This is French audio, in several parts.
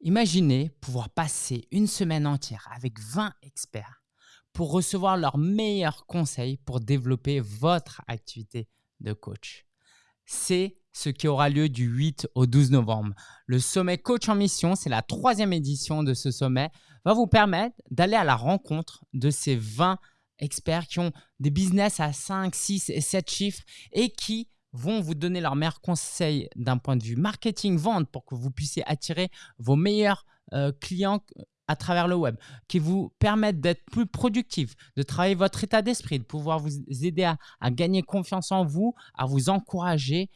Imaginez pouvoir passer une semaine entière avec 20 experts pour recevoir leurs meilleurs conseils pour développer votre activité de coach. C'est ce qui aura lieu du 8 au 12 novembre. Le sommet Coach en Mission, c'est la troisième édition de ce sommet, va vous permettre d'aller à la rencontre de ces 20 experts qui ont des business à 5, 6 et 7 chiffres et qui vont vous donner leurs meilleurs conseils d'un point de vue marketing, vente pour que vous puissiez attirer vos meilleurs euh, clients à travers le web, qui vous permettent d'être plus productif, de travailler votre état d'esprit, de pouvoir vous aider à, gagner confiance en vous, à vous encourager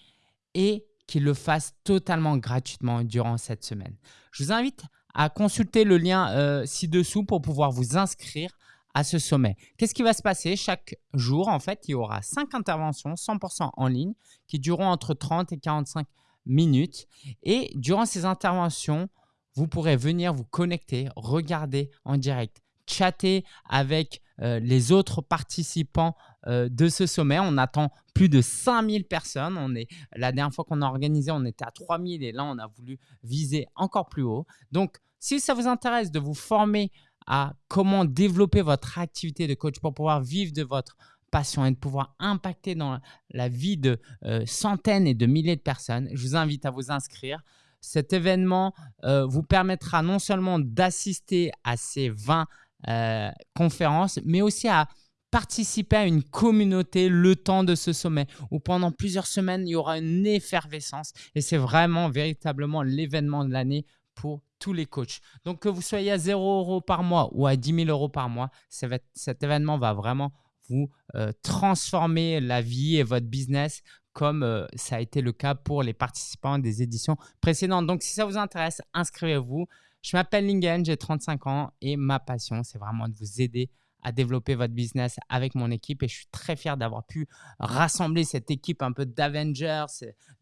et qu'ils le fassent totalement gratuitement durant cette semaine. Je vous invite à consulter le lien euh, ci-dessous pour pouvoir vous inscrire à ce sommet. Qu'est-ce qui va se passer? Chaque jour, en fait, il y aura cinq interventions 100% en ligne qui dureront entre 30 et 45 minutes. Et durant ces interventions, vous pourrez venir vous connecter, regarder en direct, chatter avec euh, les autres participants euh, de ce sommet. On attend plus de 5000 personnes. On est, la dernière fois qu'on a organisé, on était à 3000 et là, on a voulu viser encore plus haut. Donc, si ça vous intéresse de vous former à comment développer votre activité de coach pour pouvoir vivre de votre passion et de pouvoir impacter dans la vie de euh, centaines et de milliers de personnes, je vous invite à vous inscrire. Cet événement euh, vous permettra non seulement d'assister à ces 20 euh, conférences, mais aussi à participer à une communauté le temps de ce sommet où pendant plusieurs semaines, il y aura une effervescence et c'est vraiment véritablement l'événement de l'année pour tous les coachs. Donc, que vous soyez à 0 euros par mois ou à 10 000 euros par mois, cet événement va vraiment vous euh, transformer la vie et votre business comme euh, ça a été le cas pour les participants des éditions précédentes. Donc, si ça vous intéresse, inscrivez-vous. Je m'appelle Lingen, j'ai 35 ans et ma passion, c'est vraiment de vous aider à développer votre business avec mon équipe et je suis très fier d'avoir pu rassembler cette équipe un peu d'Avengers,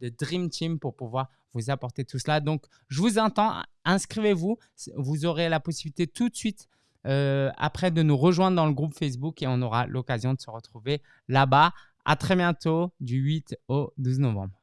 de Dream Team pour pouvoir vous apporter tout cela. Donc, je vous entends, inscrivez-vous, vous aurez la possibilité tout de suite euh, après de nous rejoindre dans le groupe Facebook et on aura l'occasion de se retrouver là-bas. À très bientôt du 8 au 12 novembre.